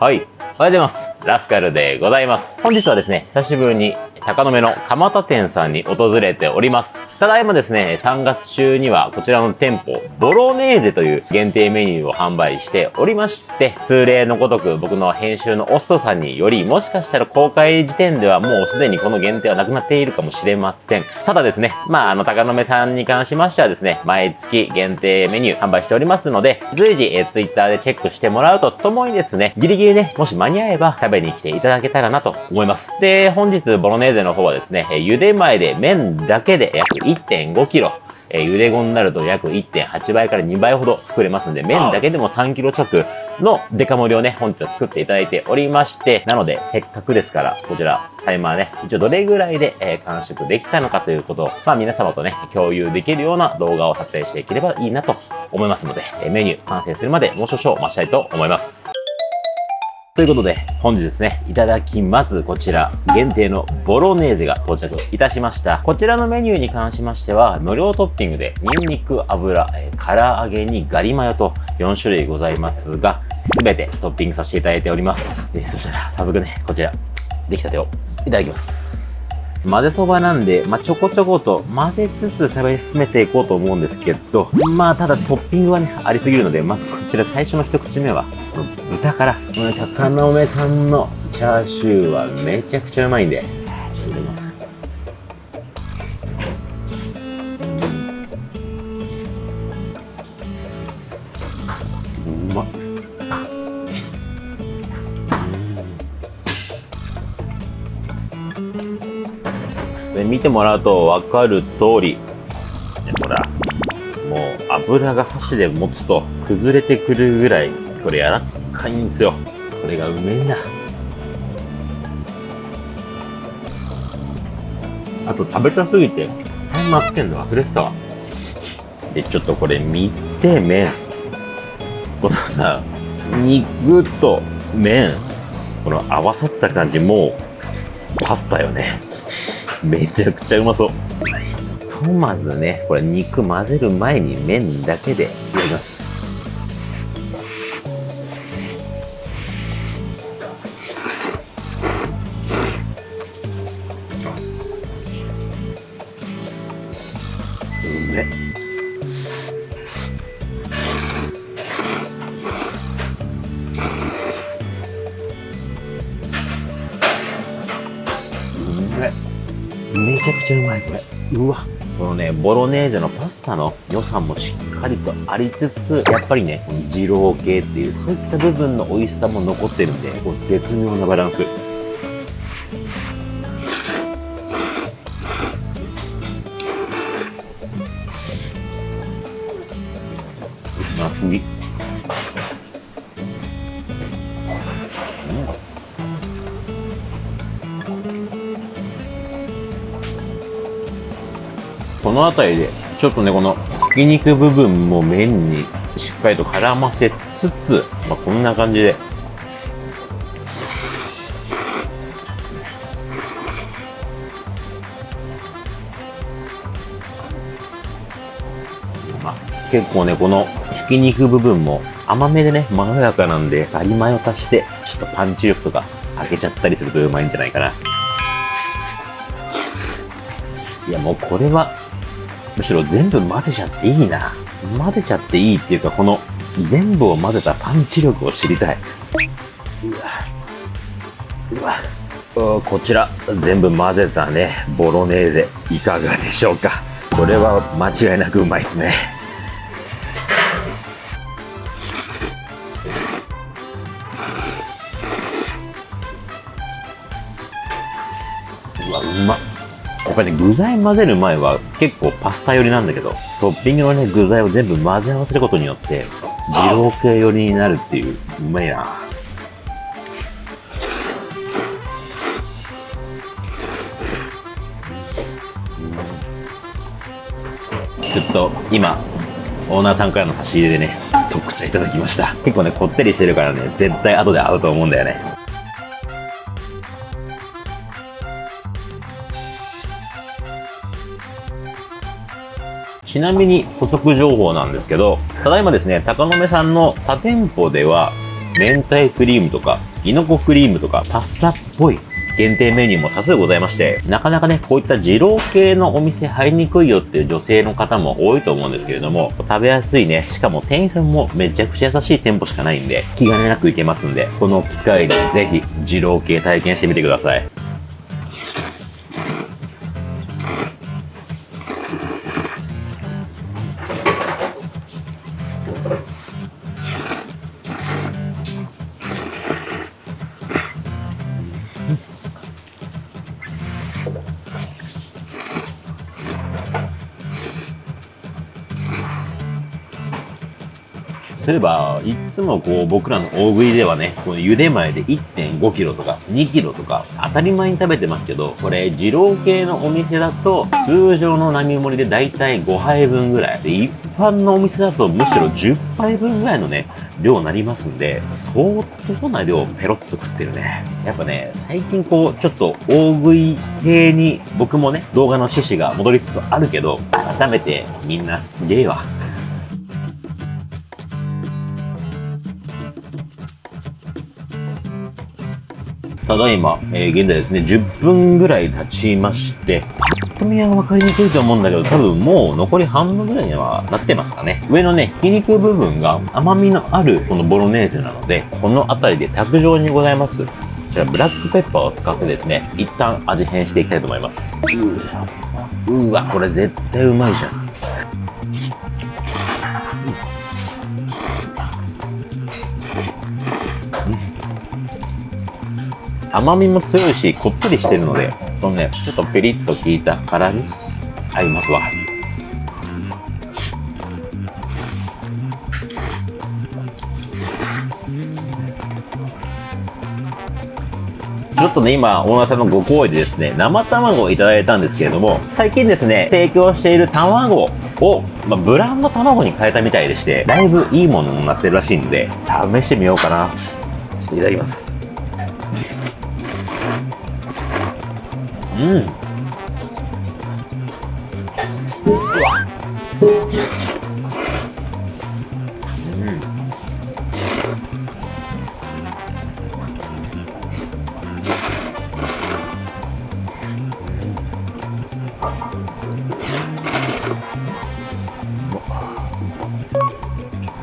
はい。おはようございます。ラスカルでございます。本日はですね、久しぶりに高野目の蒲田店さんに訪れております。ただいまですね、3月中にはこちらの店舗、ボロネーゼという限定メニューを販売しておりまして、通例のごとく僕の編集のオストさんにより、もしかしたら公開時点ではもうすでにこの限定はなくなっているかもしれません。ただですね、まあ、あの、高野目さんに関しましてはですね、毎月限定メニュー販売しておりますので、随時、えー、ツイッターでチェックしてもらうとともにですね、ギリギリね、もし間に合えば食べに来ていただけたらなと思います。で、本日、ボロネーゼの方はですね、えー茹で前で麺だけで約1.5キロ、えー茹で後になると約1.8倍から2倍ほど膨れますんで、麺だけでも3キロ直のデカ盛りをね、本日は作っていただいておりまして、なので、せっかくですから、こちら、タイマーね、一応どれぐらいで、えー完食できたのかということを、まあ皆様とね、共有できるような動画を撮影していければいいなと思いますので、えーメニュー完成するまでもう少々待ちたいと思います。ということで、本日ですね、いただきます。こちら、限定のボロネーゼが到着いたしました。こちらのメニューに関しましては、無料トッピングで、ニンニク、油、えー唐揚げにガリマヨと4種類ございますが、すべてトッピングさせていただいております。でそしたら、早速ね、こちら、出来たてをいただきます。混ぜそばなんで、まあ、ちょこちょこと混ぜつつ食べ進めていこうと思うんですけど、まあ、ただトッピングはね、ありすぎるので、まずこちら最初の一口目は、この豚から、この高野目さんのチャーシューはめちゃくちゃうまいんで、ちょっと入れます。見てもらうと分かる通り、ねほら、もう油が箸で持つと崩れてくるぐらい、これ柔らかいんですよ。これがうめえんだ。あと食べたすぎて、タイマーつけるの忘れてたわ。で、ちょっとこれ見て、麺。このさ、肉と麺、この合わさった感じ、もう、パスタよね。めちゃくちゃうまそう。ひとまずね、これ肉混ぜる前に麺だけで入れます。ロネーゼのパスタの良さもしっかりとありつつやっぱりねこの二郎系っていうそういった部分の美味しさも残ってるんでこう絶妙なバランス。この辺りでちょっとねこのひき肉部分も麺にしっかりと絡ませつつ、まあ、こんな感じで。まあ結構ねこのひき肉部分も甘めでねまろやかなんでガリマヨ足してちょっとパンチ力とか開けちゃったりするとうまいんじゃないかな。いやもうこれはむしろ全部混ぜちゃっていいな。混ぜちゃっていいっていうかこの全部を混ぜたパンチ力を知りたい。うわ。うわ。こちら。全部混ぜたね。ボロネーゼ。いかがでしょうか。これは間違いなくうまいですね。うわうまっ。ぱりね、具材混ぜる前は結構パスタ寄りなんだけど、トッピングのね、具材を全部混ぜ合わせることによって、二郎系寄りになるっていう、うまいな。ちょっと今、オーナーさんからの差し入れでね、特茶いただきました。結構ね、こってりしてるからね、絶対後で合うと思うんだよね。ちなみに補足情報なんですけど、ただいまですね、高野目さんの他店舗では、明太クリームとか、キノコクリームとか、パスタっぽい限定メニューも多数ございまして、なかなかね、こういった二郎系のお店入りにくいよっていう女性の方も多いと思うんですけれども、食べやすいね、しかも店員さんもめちゃくちゃ優しい店舗しかないんで、気兼ねなく行けますんで、この機会にぜひ二郎系体験してみてください。例えば、いつもこう僕らの大食いではね、この茹で前で1.5キロとか2キロとか当たり前に食べてますけど、これ二郎系のお店だと通常の並盛りでだいたい5杯分ぐらい。で、一般のお店だとむしろ10杯分ぐらいのね、量になりますんで、相当な量ペロッと食ってるね。やっぱね、最近こう、ちょっと大食い系に僕もね、動画の趣旨が戻りつつあるけど、改めてみんなすげえわ。ただいま、えー、現在ですね、10分ぐらい経ちまして、ぱっと見は分かりにくいと思うんだけど、多分もう残り半分ぐらいにはなってますかね。上のね、ひき肉部分が甘みのあるこのボロネーゼなので、この辺りで卓上にございます。こちらブラックペッパーを使ってですね、一旦味変していきたいと思います。うわ、これ絶対うまいじゃん。甘みも強いし、こってりしてるので、そのね、ちょっとピリッと効いた辛み、合いますわ。ちょっとね、今、オーナーさんのご好意でですね、生卵をいただいたんですけれども、最近ですね、提供している卵を、まあ、ブランド卵に変えたみたいでして、だいぶいいものになってるらしいんで、試してみようかな。ちょっといただきます。うん。うわ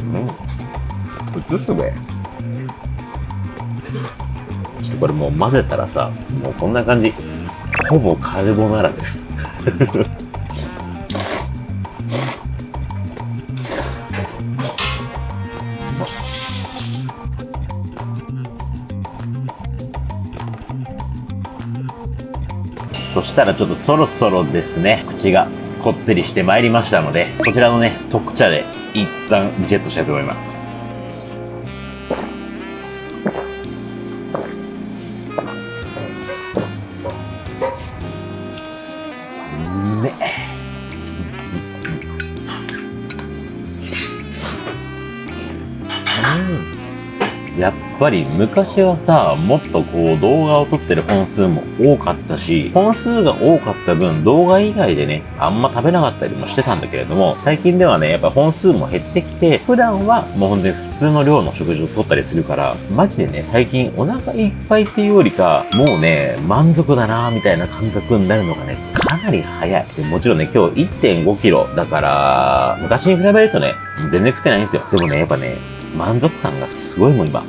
うん。すべちょっとこれもう混ぜたらさもうこん。な感じほぼカルボナーラですそしたらちょっとそろそろですね、口がこってりしてまいりましたので、こちらのね、特茶で一旦リセットしたいと思います。っぱり昔はさ、もっとこう動画を撮ってる本数も多かったし、本数が多かった分動画以外でね、あんま食べなかったりもしてたんだけれども、最近ではね、やっぱ本数も減ってきて、普段はもうほんとに普通の量の食事をとったりするから、マジでね、最近お腹いっぱいっていうよりか、もうね、満足だなーみたいな感覚になるのがね、かなり早い。もちろんね、今日1.5キロだから、昔に比べるとね、全然食ってないんですよ。でもね、やっぱね、満足感がすごいもん今。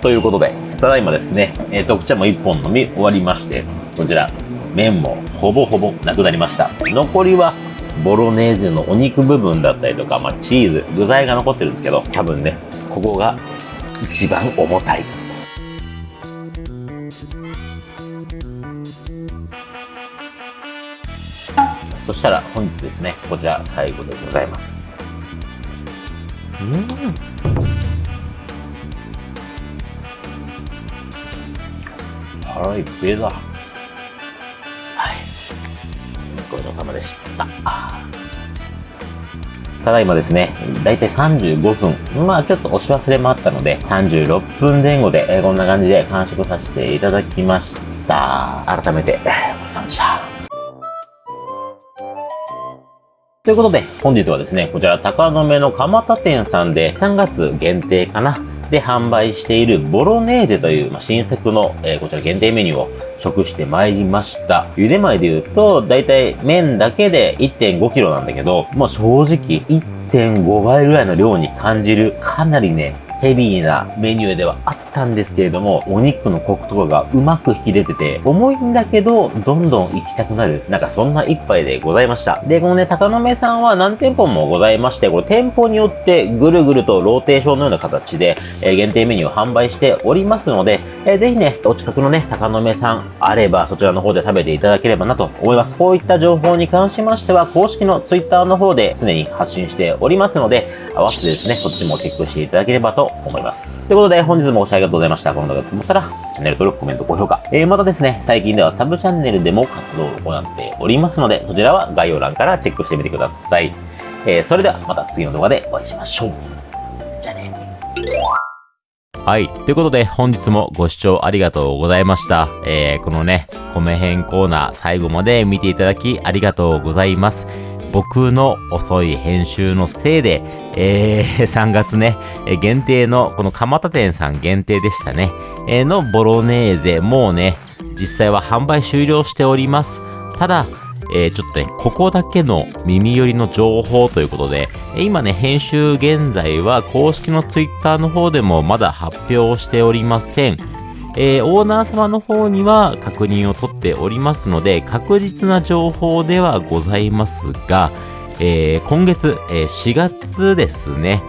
ということで、ただいまですね、えー、特茶も1本飲み終わりまして、こちら、麺もほぼほぼなくなりました。残りはボロネーゼのお肉部分だったりとか、まあ、チーズ、具材が残ってるんですけど、多分ね、ここが一番重たい。そしたら本日ですね、こちら最後でございます。うん。腹いっぺだ。ごさまでした。ただいまですね、だいたい35分。まあちょっと押し忘れもあったので、36分前後で、え、こんな感じで完食させていただきました。改めて、ごちそうさまでした。ということで、本日はですね、こちら、高野目の蒲田店さんで3月限定かなで販売しているボロネーゼという、まあ、新作の、えー、こちら限定メニューを食してまいりました。茹で前で言うと、だいたい麺だけで 1.5kg なんだけど、もう正直1.5倍ぐらいの量に感じる、かなりね、ヘビーなメニューではあったんですけれども、お肉のコクとかがうまく引き出てて、重いんだけど、どんどん行きたくなる、なんかそんな一杯でございました。で、このね、高野目さんは何店舗もございまして、これ店舗によってぐるぐるとローテーションのような形で、え、限定メニューを販売しておりますので、えー、ぜひね、お近くのね、高野目さんあれば、そちらの方で食べていただければなと思います。こういった情報に関しましては、公式の Twitter の方で常に発信しておりますので、合わせてですね、そっちもチェックしていただければと思います。ということで、本日もご視聴ありがとうございました。この動画がと思ったら、チャンネル登録、コメント、高評価。えー、またですね、最近ではサブチャンネルでも活動を行っておりますので、そちらは概要欄からチェックしてみてください。えー、それではまた次の動画でお会いしましょう。じゃあね。はい。ということで、本日もご視聴ありがとうございました。えー、このね、米編コーナー最後まで見ていただきありがとうございます。僕の遅い編集のせいで、えー、3月ね、限定の、この蒲田店さん限定でしたね、えー、のボロネーゼ、もうね、実際は販売終了しております。ただ、えー、ちょっとね、ここだけの耳寄りの情報ということで、今ね、編集現在は公式のツイッターの方でもまだ発表しておりません。えー、オーナー様の方には確認を取っておりますので、確実な情報ではございますが、えー、今月、えー、4月ですね。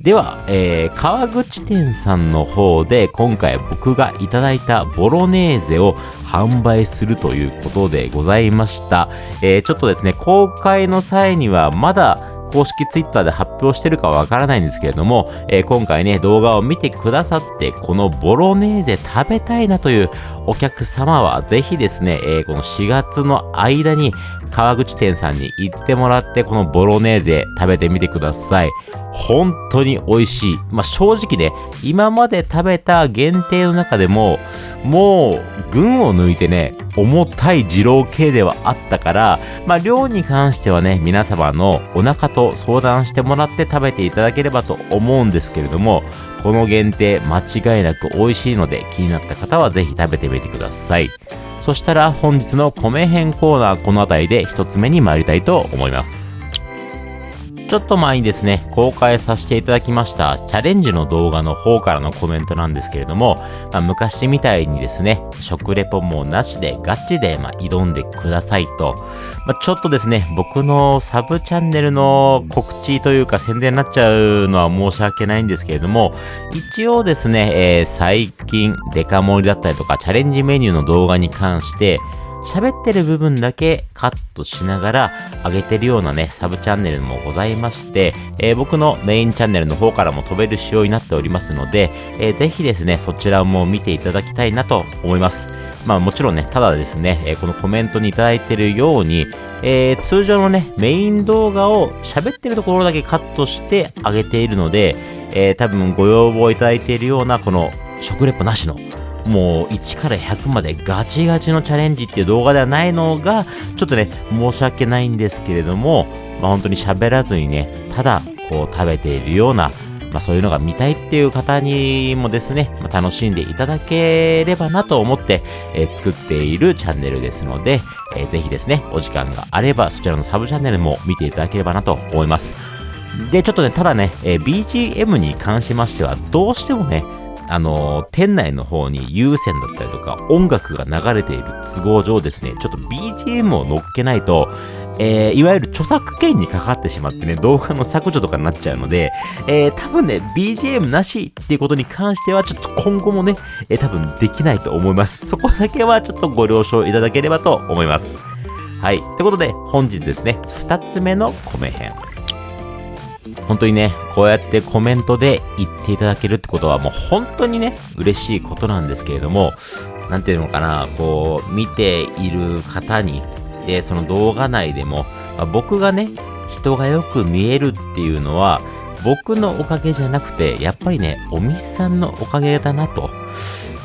では、えー、川口店さんの方で今回僕がいただいたボロネーゼを販売するということでございました。えー、ちょっとですね、公開の際にはまだ公式ツイッターで発表してるかわからないんですけれども、えー、今回ね、動画を見てくださって、このボロネーゼ食べたいなというお客様は、ぜひですね、えー、この4月の間に川口店さんに行ってもらって、このボロネーゼ食べてみてください。本当に美味しい。まあ、正直ね、今まで食べた限定の中でも、もう、群を抜いてね、重たい二郎系ではあったから、まあ、量に関してはね、皆様のお腹と相談してもらって食べていただければと思うんですけれども、この限定間違いなく美味しいので気になった方はぜひ食べてみてください。そしたら本日の米編コーナーこの辺りで1つ目に参りたいと思います。ちょっと前にですね、公開させていただきましたチャレンジの動画の方からのコメントなんですけれども、まあ、昔みたいにですね、食レポもなしでガチでま挑んでくださいと、まあ、ちょっとですね、僕のサブチャンネルの告知というか宣伝になっちゃうのは申し訳ないんですけれども、一応ですね、えー、最近デカ盛りだったりとかチャレンジメニューの動画に関して、喋ってる部分だけカットしながら上げてるようなね、サブチャンネルもございまして、えー、僕のメインチャンネルの方からも飛べる仕様になっておりますので、えー、ぜひですね、そちらも見ていただきたいなと思います。まあもちろんね、ただですね、えー、このコメントにいただいてるように、えー、通常のね、メイン動画を喋ってるところだけカットして上げているので、えー、多分ご要望いただいているようなこの食レポなしのもう1から100までガチガチのチャレンジっていう動画ではないのが、ちょっとね、申し訳ないんですけれども、まあ本当に喋らずにね、ただこう食べているような、まあそういうのが見たいっていう方にもですね、まあ、楽しんでいただければなと思って、えー、作っているチャンネルですので、えー、ぜひですね、お時間があればそちらのサブチャンネルも見ていただければなと思います。で、ちょっとね、ただね、えー、BGM に関しましては、どうしてもね、あの、店内の方に有線だったりとか音楽が流れている都合上ですね、ちょっと BGM を乗っけないと、えー、いわゆる著作権にかかってしまってね、動画の削除とかになっちゃうので、えー、多分ね、BGM なしっていうことに関しては、ちょっと今後もね、えー、多分できないと思います。そこだけはちょっとご了承いただければと思います。はい。ということで、本日ですね、2つ目の米編。本当にね、こうやってコメントで言っていただけるってことはもう本当にね、嬉しいことなんですけれども、なんていうのかな、こう、見ている方に、で、その動画内でも、まあ、僕がね、人がよく見えるっていうのは、僕のおかげじゃなくて、やっぱりね、お店さんのおかげだなと、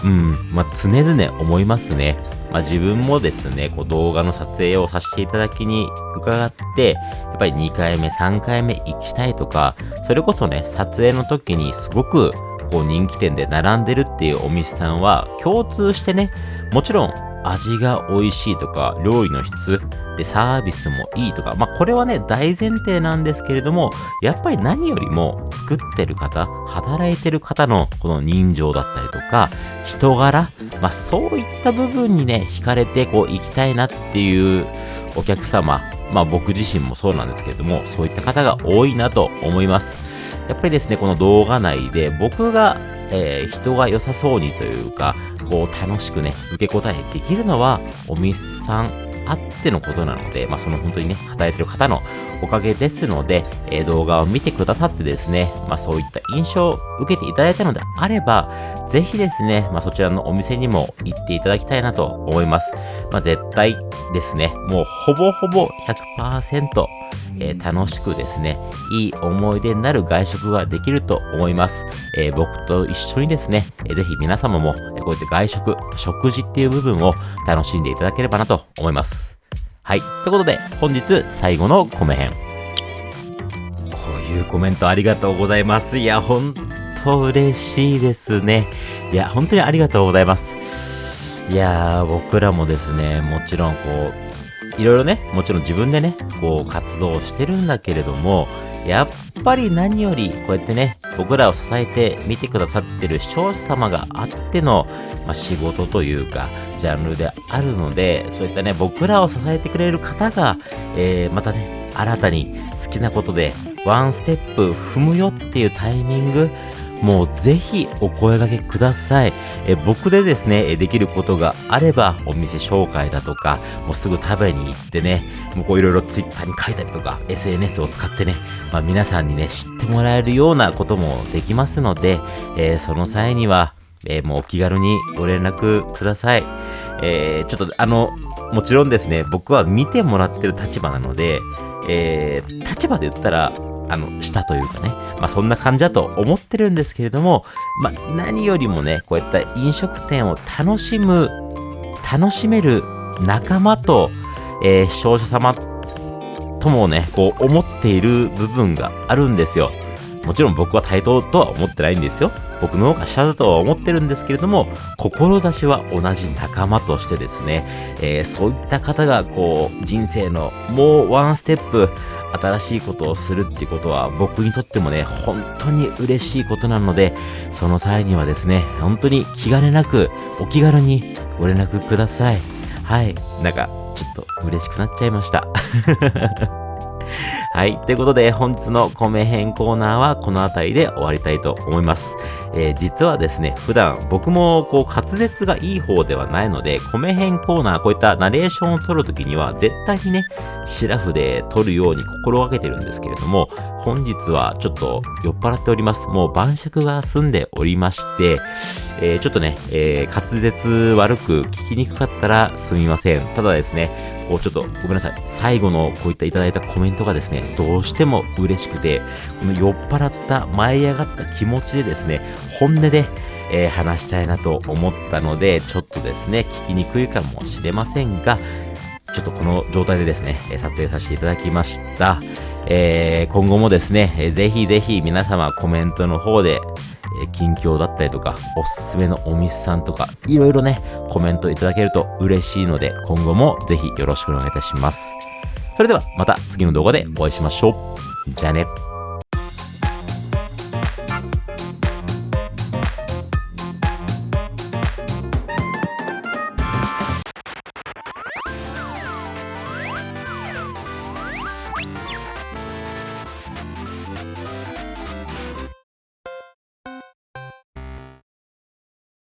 うん、まあ、常々思いますね。まあ、自分もですね、こう動画の撮影をさせていただきに伺って、やっぱり2回目、3回目行きたいとか、それこそね、撮影の時にすごくこう人気店で並んでるっていうお店さんは共通してね、もちろん味が美味しいとか、料理の質でサービスもいいとか、まあこれはね、大前提なんですけれども、やっぱり何よりも作ってる方、働いてる方のこの人情だったりとか、人柄、まあそういった部分にね、惹かれてこう行きたいなっていうお客様、まあ僕自身もそうなんですけれども、そういった方が多いなと思います。やっぱりですね、この動画内で僕がえー、人が良さそうにというか、こう楽しくね、受け答えできるのは、お店さんあってのことなので、まあその本当にね、働いてる方のおかげですので、えー、動画を見てくださってですね、まあそういった印象を受けていただいたのであれば、ぜひですね、まあそちらのお店にも行っていただきたいなと思います。まあ絶対ですね、もうほぼほぼ100%、えー、楽しくですね、いい思い出になる外食ができると思います。えー、僕と一緒にですね、えー、ぜひ皆様も、こうやって外食、食事っていう部分を楽しんでいただければなと思います。はい。ということで、本日最後のコメ編。こういうコメントありがとうございます。いや、ほんと嬉しいですね。いや、本当にありがとうございます。いやー、僕らもですね、もちろんこう、いろいろね、もちろん自分でね、こう活動してるんだけれども、やっぱり何よりこうやってね、僕らを支えて見てくださってる視聴者様があっての、まあ、仕事というか、ジャンルであるので、そういったね、僕らを支えてくれる方が、えー、またね、新たに好きなことで、ワンステップ踏むよっていうタイミング、もうぜひお声掛けください。え僕でですね、できることがあれば、お店紹介だとか、もうすぐ食べに行ってね、もうこういろいろ Twitter に書いたりとか、SNS を使ってね、まあ、皆さんにね、知ってもらえるようなこともできますので、えー、その際には、えー、もうお気軽にご連絡ください。えー、ちょっとあの、もちろんですね、僕は見てもらってる立場なので、えー、立場で言ったら、あの、したというかね、まあそんな感じだと思ってるんですけれども、まあ何よりもね、こういった飲食店を楽しむ、楽しめる仲間と、えー、視聴者様ともね、こう思っている部分があるんですよ。もちろん僕は対等とは思ってないんですよ。僕の方が下だとは思ってるんですけれども、志は同じ仲間としてですね、えー、そういった方がこう、人生のもうワンステップ新しいことをするっていうことは僕にとってもね、本当に嬉しいことなので、その際にはですね、本当に気兼ねなく、お気軽にご連絡ください。はい。なんか、ちょっと嬉しくなっちゃいました。はい。ということで、本日の米編コーナーはこの辺りで終わりたいと思います。えー、実はですね、普段僕もこう滑舌がいい方ではないので、米編コーナー、こういったナレーションを取るときには絶対にね、シラフで取るように心がけてるんですけれども、本日はちょっと酔っ払っております。もう晩酌が済んでおりまして、えー、ちょっとね、えー、滑舌悪く聞きにくかったらすみません。ただですね、こうちょっとごめんなさい。最後のこういったいただいたコメントがですね、どうしても嬉しくて、この酔っ払った舞い上がった気持ちでですね、本音で、えー、話したいなと思ったので、ちょっとですね、聞きにくいかもしれませんが、ちょっとこの状態でですね、撮影させていただきました。えー、今後もですね、ぜひぜひ皆様コメントの方で、近況だったりとか、おすすめのお店さんとか、いろいろね、コメントいただけると嬉しいので、今後もぜひよろしくお願いいたします。それではまた次の動画でお会いしましょう。じゃあね。